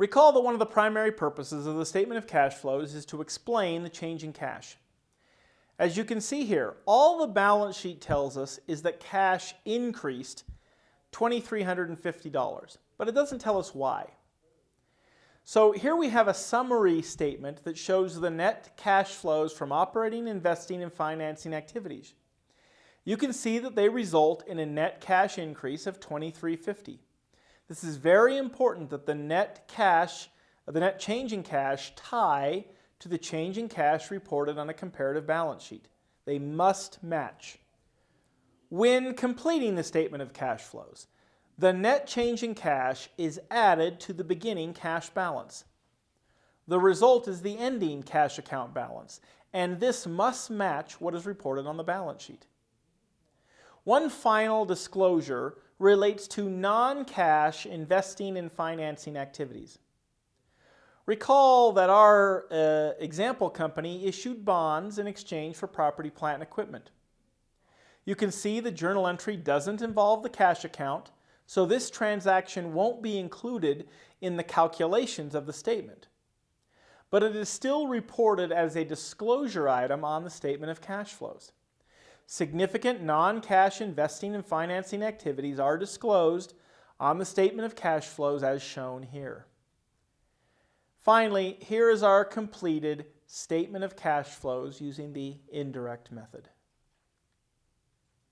Recall that one of the primary purposes of the statement of cash flows is to explain the change in cash. As you can see here, all the balance sheet tells us is that cash increased $2,350, but it doesn't tell us why. So here we have a summary statement that shows the net cash flows from operating, investing, and financing activities. You can see that they result in a net cash increase of 2350. This is very important that the net cash, the net change in cash tie to the change in cash reported on a comparative balance sheet. They must match. When completing the statement of cash flows, the net change in cash is added to the beginning cash balance. The result is the ending cash account balance, and this must match what is reported on the balance sheet. One final disclosure relates to non-cash investing and financing activities. Recall that our uh, example company issued bonds in exchange for property, plant, and equipment. You can see the journal entry doesn't involve the cash account, so this transaction won't be included in the calculations of the statement. But it is still reported as a disclosure item on the statement of cash flows. Significant non-cash investing and financing activities are disclosed on the statement of cash flows as shown here. Finally, here is our completed statement of cash flows using the indirect method.